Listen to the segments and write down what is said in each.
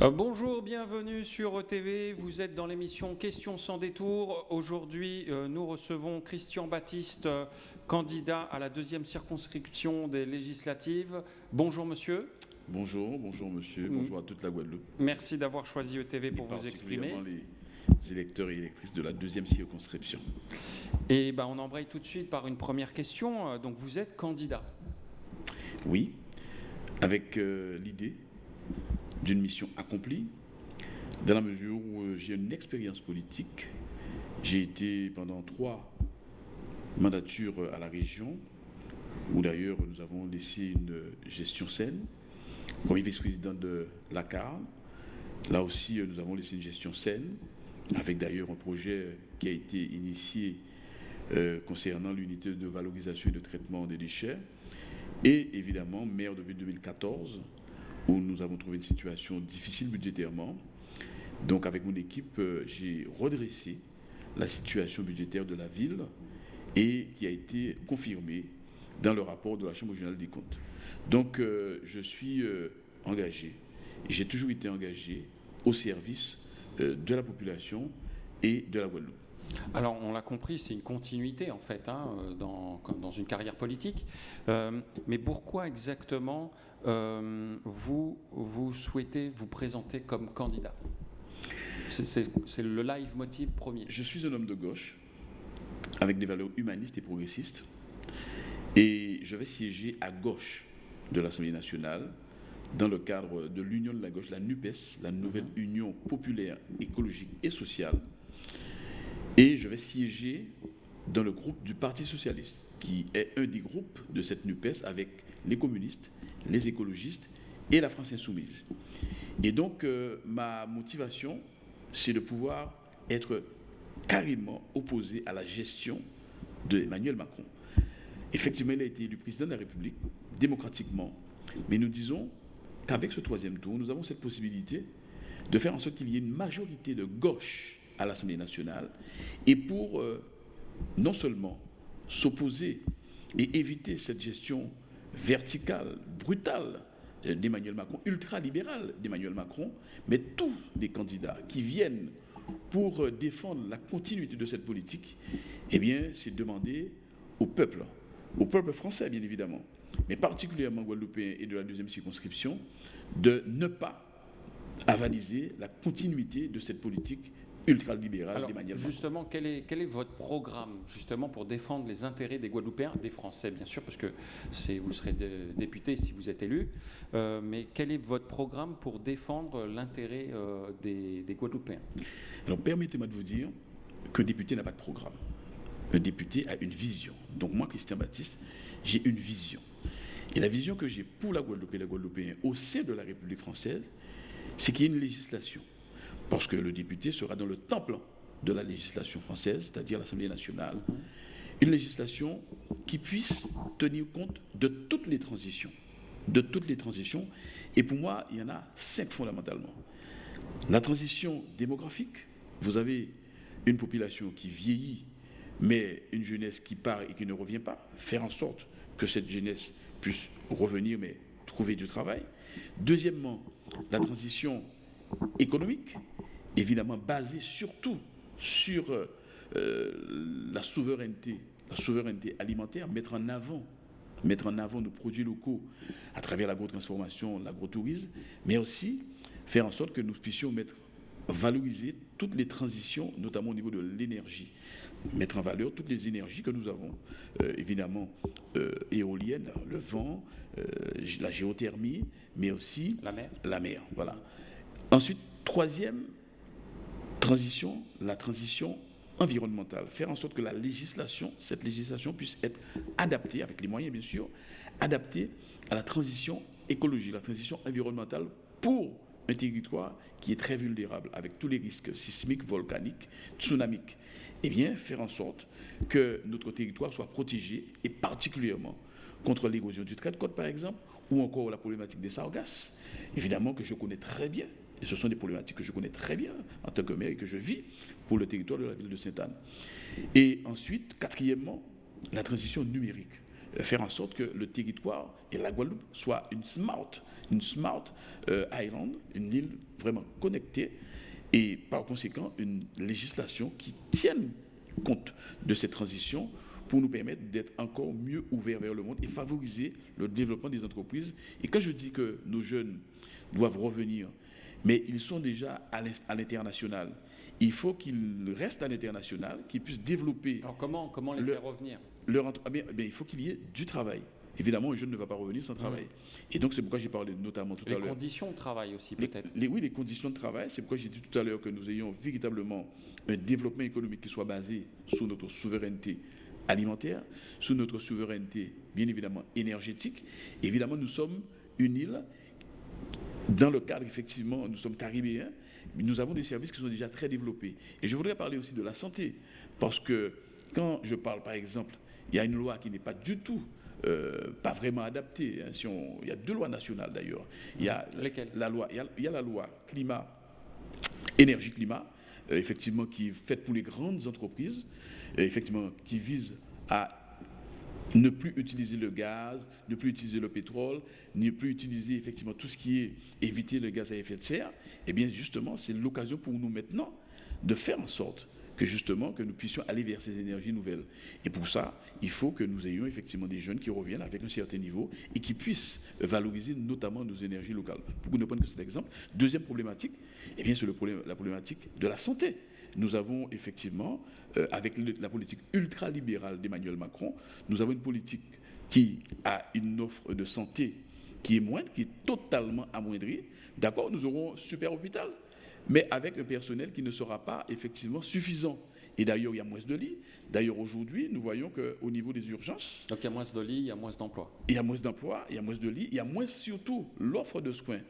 Euh, bonjour, bienvenue sur ETV. Vous êtes dans l'émission Questions sans détour. Aujourd'hui, euh, nous recevons Christian Baptiste, euh, candidat à la deuxième circonscription des législatives. Bonjour monsieur. Bonjour, bonjour monsieur, Mm. bonjour à toute la Guadeloupe. Merci d'avoir choisi ETV pour et vous exprimer. les électeurs et électrices de la deuxième circonscription. Et ben, on embraye tout de suite par une première question. Donc vous êtes candidat. Oui, avec euh, l'idée d'une mission accomplie, dans la mesure où euh, j'ai une expérience politique. J'ai été pendant trois mandatures euh, à la région, où d'ailleurs nous avons laissé une euh, gestion saine. Premier vice-président de l'ACAR, là aussi nous avons laissé une gestion saine, avec d'ailleurs un projet qui a été initié concernant l'unité de valorisation et de traitement des déchets. Et évidemment, maire depuis 2014, où nous avons trouvé une situation difficile budgétairement. Donc avec mon équipe, euh, j'ai redressé la situation budgétaire de la ville et qui a été confirmée dans le rapport de la Chambre régionale des comptes. Donc euh, je suis euh, engagé, j'ai toujours été engagé au service de la population et de la Guadeloupe. Alors, on l'a compris, c'est une continuité en fait hein, euh, dans, dans une carrière politique. Euh, mais pourquoi exactement euh, vous, vous souhaitez vous présenter comme candidat? C'est- le live motive premier. Je suis un homme de gauche, avec des valeurs humanistes et progressistes, et je vais siéger à gauche de l'Assemblée nationale dans le cadre de l'Union de la gauche, la NUPES, la Nouvelle Union populaire, écologique et sociale, et je vais siéger dans le groupe du Parti socialiste, qui est un des groupes de cette NUPES avec les communistes, les écologistes et la France insoumise. Et donc, euh, ma motivation, c'est de pouvoir être carrément opposé à la gestion d'Emmanuel Macron. Effectivement, il a été élu président de la République démocratiquement, mais nous disons qu'avec ce troisième tour, nous avons cette possibilité de faire en sorte qu'il y ait une majorité de gauche à l'Assemblée nationale et pour euh, non seulement s'opposer et éviter cette gestion verticale, brutale d'Emmanuel Macron, ultra-libérale d'Emmanuel Macron, mais tous les candidats qui viennent pour euh, défendre la continuité de cette politique, eh bien, c'est demander au peuple, au peuple français, bien évidemment, mais particulièrement guadeloupéen et de la deuxième circonscription, de ne pas avaliser la continuité de cette politique ultralibérale d'Emmanuel Macron. justement, quel est, quel est votre programme justement pour défendre les intérêts des Guadeloupéens, des Français bien sûr, parce que vous serez dé- député si vous êtes élu, euh, mais quel est votre programme pour défendre l'intérêt euh, des, des Guadeloupéens? Alors permettez-moi de vous dire qu'un député n'a pas de programme. Un député a une vision. Donc moi, Christian Baptiste, j'ai une vision. Et la vision que j'ai pour la Guadeloupe et les Guadeloupéens au sein de la République française, c'est qu'il y ait une législation. Parce que le député sera dans le temple de la législation française, c'est-à-dire l'Assemblée nationale. Une législation qui puisse tenir compte de toutes les transitions. De toutes les transitions. Et pour moi, il y en a cinq fondamentalement. La transition démographique, vous avez une population qui vieillit, mais une jeunesse qui part et qui ne revient pas, faire en sorte que cette jeunesse puisse revenir, mais trouver du travail. Deuxièmement, la transition économique, évidemment basée surtout sur euh, la souveraineté, la souveraineté alimentaire, mettre en avant mettre en avant nos produits locaux à travers l'agrotransformation, l'agrotourisme, mais aussi faire en sorte que nous puissions mettre, valoriser toutes les transitions, notamment au niveau de l'énergie, mettre en valeur toutes les énergies que nous avons, euh, évidemment euh, éoliennes, le vent, euh, la géothermie, mais aussi La mer la mer. Voilà. Ensuite, troisième transition, la transition environnementale. Faire en sorte que la législation, cette législation puisse être adaptée, avec les moyens bien sûr, adaptée à la transition écologique, la transition environnementale pour un territoire qui est très vulnérable, avec tous les risques sismiques, volcaniques, tsunamiques. Eh bien, faire en sorte que notre territoire soit protégé, et particulièrement contre l'érosion du trait de côte, par exemple, ou encore la problématique des sargasses, évidemment que je connais très bien, et ce sont des problématiques que je connais très bien en tant que maire et que je vis pour le territoire de la ville de Sainte-Anne. Et ensuite, quatrièmement, la transition numérique. faire en sorte que le territoire et la Guadeloupe soient une smart, une smart euh, island, une île vraiment connectée, et par conséquent une législation qui tienne compte de cette transition pour nous permettre d'être encore mieux ouverts vers le monde et favoriser le développement des entreprises. Et quand je dis que nos jeunes doivent revenir, mais ils sont déjà à l'international, il faut qu'ils restent à l'international, qu'ils puissent développer. Alors comment, comment les faire revenir? leur, ah Il faut qu'il y ait du travail. Évidemment, un jeune ne va pas revenir sans travail. Et donc, c'est pourquoi j'ai parlé notamment tout à l'heure. Les conditions de travail aussi, peut-être. oui, les conditions de travail. C'est pourquoi j'ai dit tout à l'heure que nous ayons véritablement un développement économique qui soit basé sur notre souveraineté alimentaire, sur notre souveraineté, bien évidemment, énergétique. Évidemment, nous sommes une île dans le cadre, effectivement, nous sommes caribéens, nous avons des services qui sont déjà très développés. Et je voudrais parler aussi de la santé, parce que quand je parle, par exemple, il y a une loi qui n'est pas du tout, euh, pas vraiment adaptée. Hein, si on, il y a deux lois nationales d'ailleurs. Il y a Lesquelles? la loi, il y a, la loi climat, énergie climat, euh, effectivement qui est faite pour les grandes entreprises, euh, effectivement qui vise à ne plus utiliser le gaz, ne plus utiliser le pétrole, ne plus utiliser effectivement tout ce qui est éviter le gaz à effet de serre, eh bien justement, c'est l'occasion pour nous maintenant de faire en sorte que justement nous puissions aller vers ces énergies nouvelles. Et pour ça, il faut que nous ayons effectivement des jeunes qui reviennent avec un certain niveau et qui puissent valoriser notamment nos énergies locales. Pour ne prendre que cet exemple. Deuxième problématique, eh bien c'est la problématique de la santé nous avons effectivement, euh, avec la politique ultralibérale d'Emmanuel Macron, nous avons une politique qui a une offre de santé qui est moindre, qui est totalement amoindrie. D'accord, nous aurons super hôpital, mais avec un personnel qui ne sera pas effectivement suffisant. Et d'ailleurs, il y a moins de lits. D'ailleurs, aujourd'hui, nous voyons qu'au niveau des urgences... Donc il y a moins de lits, il y a moins d'emplois. Il y a moins d'emplois, il y a moins de lits, il y a moins surtout l'offre de soins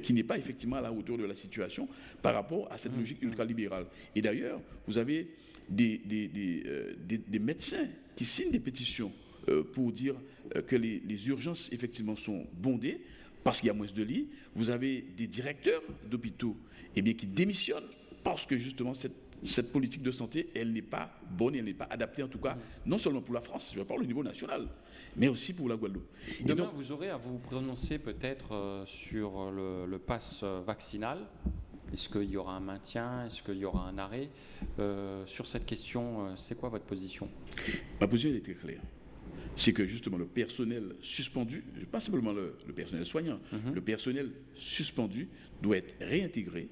qui n'est pas effectivement à la hauteur de la situation par rapport à cette mmh. logique ultralibérale. Et d'ailleurs, vous avez des, des, euh, médecins qui signent des pétitions euh, pour dire euh, que les, urgences effectivement sont bondées parce qu'il y a moins de lits. Vous avez des directeurs d'hôpitaux eh bien, qui démissionnent parce que justement cette, cette politique de santé, elle n'est pas bonne, elle n'est pas adaptée en tout cas, mmh. non seulement pour la France, je parle au niveau national, mais aussi pour la Guadeloupe. Demain, vous aurez à vous prononcer peut-être euh, sur le, le pass euh, vaccinal. Est-ce qu'il y aura un maintien? Est-ce qu'il y aura un arrêt? Euh, Sur cette question, c'est quoi votre position? Ma position est très claire. C'est que justement le personnel suspendu, pas simplement le, personnel soignant, mhm. le personnel suspendu doit être réintégré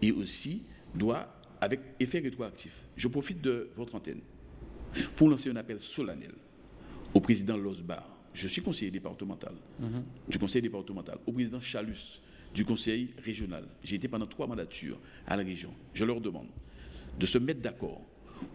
et aussi doit, avec effet rétroactif. Je profite de votre antenne pour lancer un appel solennel au président Losbar, je suis conseiller départemental, mhm. du conseil départemental, au président Chalus, du conseil régional. J'ai été pendant trois mandatures à la région. Je leur demande de se mettre d'accord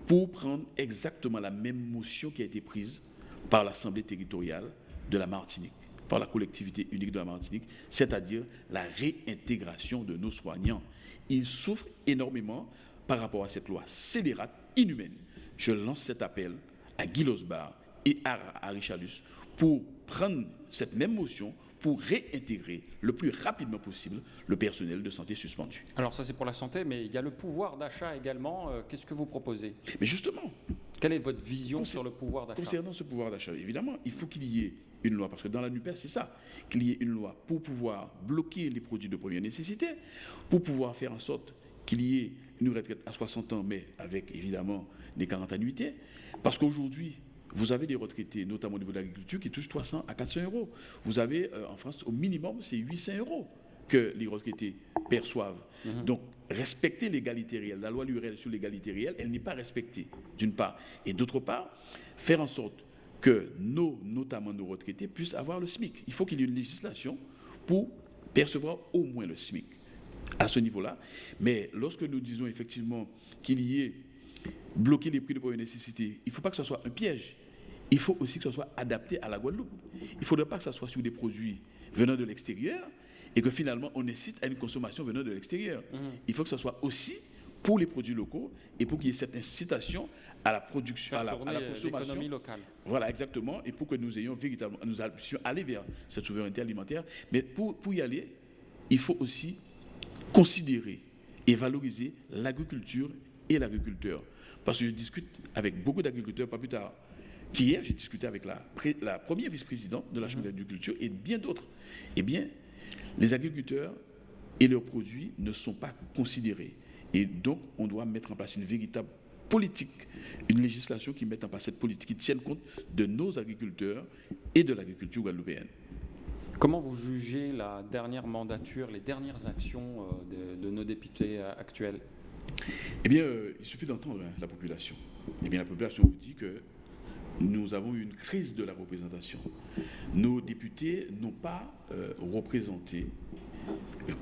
pour prendre exactement la même motion qui a été prise par l'Assemblée territoriale de la Martinique, par la collectivité unique de la Martinique, c'est-à-dire la réintégration de nos soignants. Ils souffrent énormément par rapport à cette loi scélérate, inhumaine. Je lance cet appel à Guy Losbar et à, Richardus pour prendre cette même motion pour réintégrer le plus rapidement possible le personnel de santé suspendu. Alors ça c'est pour la santé, mais il y a le pouvoir d'achat également. Euh, qu'est-ce que vous proposez? Mais justement. Quelle est votre vision sur le pouvoir d'achat? Concernant ce pouvoir d'achat, évidemment, il faut qu'il y ait une loi, parce que dans la NUPES, c'est ça, qu'il y ait une loi pour pouvoir bloquer les produits de première nécessité, pour pouvoir faire en sorte qu'il y ait une retraite à 60 ans, mais avec évidemment des 40 annuités, parce qu'aujourd'hui, vous avez des retraités, notamment au niveau de l'agriculture, qui touchent 300 à 400 euros. Vous avez euh, en France, au minimum, c'est 800 euros que les retraités perçoivent. Mhm. Donc, respecter l'égalité réelle, la loi Lurel sur l'égalité réelle, elle n'est pas respectée, d'une part. Et d'autre part, faire en sorte que nos, notamment nos retraités, puissent avoir le SMIC. Il faut qu'il y ait une législation pour percevoir au moins le SMIC à ce niveau-là. Mais lorsque nous disons effectivement qu'il y ait bloquer les prix de première nécessité, il ne faut pas que ce soit un piège. Il faut aussi que ce soit adapté à la Guadeloupe. Il ne faudrait pas que ce soit sur des produits venant de l'extérieur et que finalement on incite à une consommation venant de l'extérieur. Mhm. Il faut que ce soit aussi pour les produits locaux et pour qu'il y ait cette incitation à la production, à la, consommation locale. Voilà, exactement, et pour que nous ayons véritablement, nous puissions aller vers cette souveraineté alimentaire. Mais pour, pour y aller, il faut aussi considérer et valoriser l'agriculture et l'agriculteur. Parce que je discute avec beaucoup d'agriculteurs, pas plus tard qu'hier j'ai discuté avec la, la première vice-présidente de la Chambre d'agriculture et bien d'autres. Eh bien, les agriculteurs et leurs produits ne sont pas considérés. Et donc, on doit mettre en place une véritable politique, une législation qui mette en place cette politique, qui tienne compte de nos agriculteurs et de l'agriculture guadeloupéenne. Comment vous jugez la dernière mandature, les dernières actions euh, de, nos députés euh, actuels? Eh bien, euh, il suffit d'entendre hein, la population. Eh bien, la population vous dit que nous avons eu une crise de la représentation. Nos députés n'ont pas représenté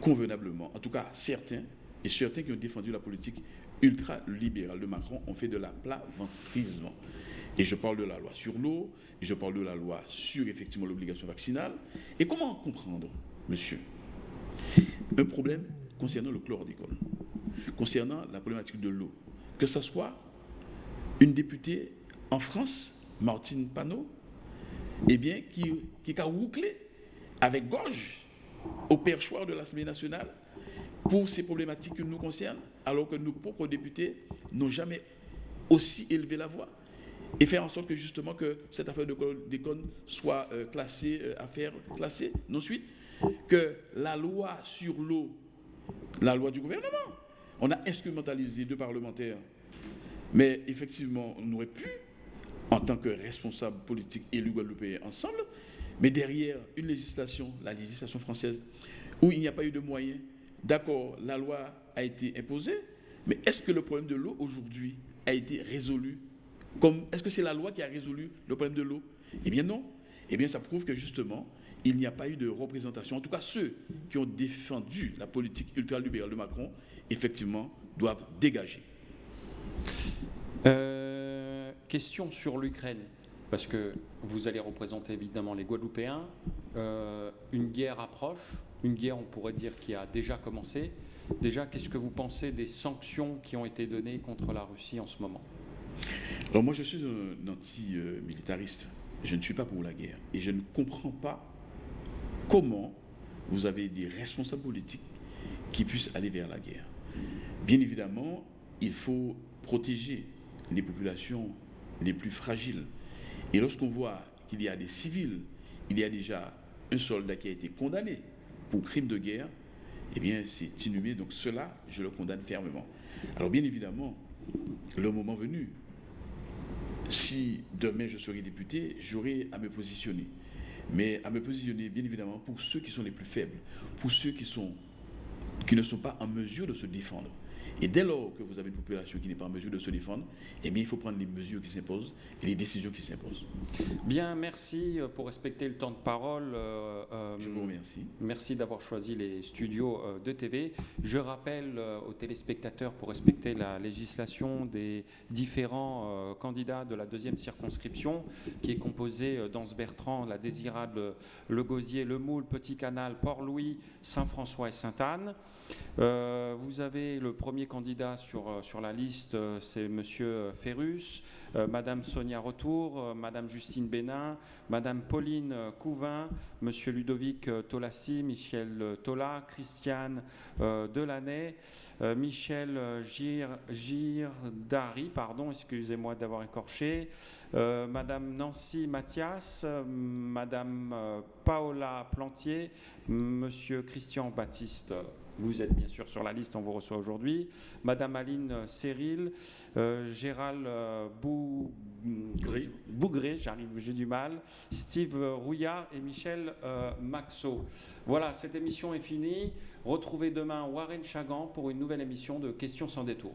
convenablement, en tout cas certains, et certains qui ont défendu la politique ultra-libérale de Macron ont fait de la plat-ventrisme. Et je parle de la loi sur l'eau, et je parle de la loi sur effectivement l'obligation vaccinale. Et comment comprendre, monsieur, un problème concernant le chlordécone, concernant la problématique de l'eau, que ce soit une députée en France, Martine Panot, eh bien, qui, qui a bouclé avec gorge au perchoir de l'Assemblée nationale pour ces problématiques qui nous concernent, alors que nos propres députés n'ont jamais aussi élevé la voix et faire en sorte que justement que cette affaire de déconne soit euh, classée, euh, affaire classée. Ensuite, que la loi sur l'eau, la loi du gouvernement, on a instrumentalisé deux parlementaires, mais effectivement, on aurait pu, en tant que responsable politique élu guadeloupéen ensemble, mais derrière une législation, la législation française, où il n'y a pas eu de moyens, d'accord, la loi a été imposée, mais est-ce que le problème de l'eau aujourd'hui a été résolu est-ce que c'est la loi qui a résolu le problème de l'eau? Eh bien non. Eh bien ça prouve que justement, il n'y a pas eu de représentation. En tout cas, ceux qui ont défendu la politique ultralibérale de Macron, effectivement, doivent dégager. Euh, question sur l'Ukraine, parce que vous allez représenter évidemment les Guadeloupéens. Euh, une guerre approche, une guerre, on pourrait dire, qui a déjà commencé. Déjà, qu'est-ce que vous pensez des sanctions qui ont été données contre la Russie en ce moment? Alors moi je suis un anti-militariste. Je ne suis pas pour la guerre. Et je ne comprends pas comment vous avez des responsables politiques qui puissent aller vers la guerre. Bien évidemment, il faut protéger les populations les plus fragiles. Et lorsqu'on voit qu'il y a des civils, il y a déjà un soldat qui a été condamné pour crime de guerre, eh bien c'est inhumé. Donc cela, je le condamne fermement. Alors bien évidemment, le moment venu, si demain je serai député, j'aurai à me positionner. Mais à me positionner, bien évidemment, pour ceux qui sont les plus faibles, pour ceux qui, sont, qui ne sont pas en mesure de se défendre. Et dès lors que vous avez une population qui n'est pas en mesure de se défendre, eh bien, il faut prendre les mesures qui s'imposent et les décisions qui s'imposent. Bien, merci euh, pour respecter le temps de parole. Euh, euh, Je vous remercie. Merci d'avoir choisi les studios de TV. Je rappelle aux téléspectateurs, pour respecter la législation des différents candidats de la deuxième circonscription, qui est composée d'Anse-Bertrand, la Désirade, Le Gosier, Le Moule, Petit Canal, Port-Louis, Saint-François et Sainte-Anne. Vous avez le premier candidat sur, euh, sur la liste, euh, c'est Monsieur euh, Ferrus, Madame Sonia Retour, Madame Justine Bénin, Madame Pauline Couvin, Monsieur Ludovic Tolassi, Michel Tola, Christiane Delaney, Michel Gir, Girdari, pardon, excusez-moi d'avoir écorché, Madame Nancy Mathias, Madame Paola Plantier, Monsieur Christian Baptiste vous êtes bien sûr sur la liste, on vous reçoit aujourd'hui. Madame Aline Cyril, euh, Gérald euh, Bougré, j'arrive, j'ai du mal, Steve Rouillard et Michel euh, Maxot. Voilà, cette émission est finie. Retrouvez demain Warren Chagan pour une nouvelle émission de Questions sans détour.